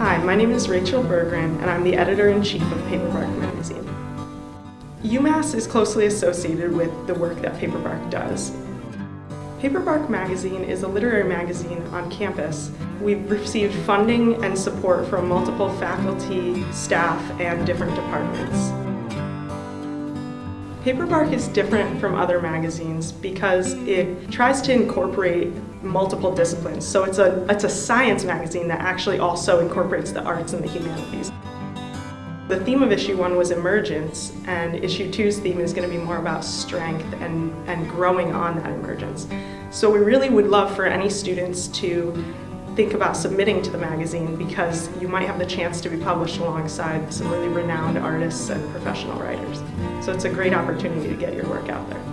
Hi, my name is Rachel Berggren and I'm the editor-in-chief of Paperbark magazine. UMass is closely associated with the work that Paperbark does. Paperbark magazine is a literary magazine on campus. We've received funding and support from multiple faculty, staff, and different departments. Paperbark is different from other magazines because it tries to incorporate multiple disciplines. So it's a, it's a science magazine that actually also incorporates the arts and the humanities. The theme of issue one was emergence, and issue two's theme is going to be more about strength and, and growing on that emergence. So we really would love for any students to think about submitting to the magazine because you might have the chance to be published alongside some really renowned artists and professional writers. So it's a great opportunity to get your work out there.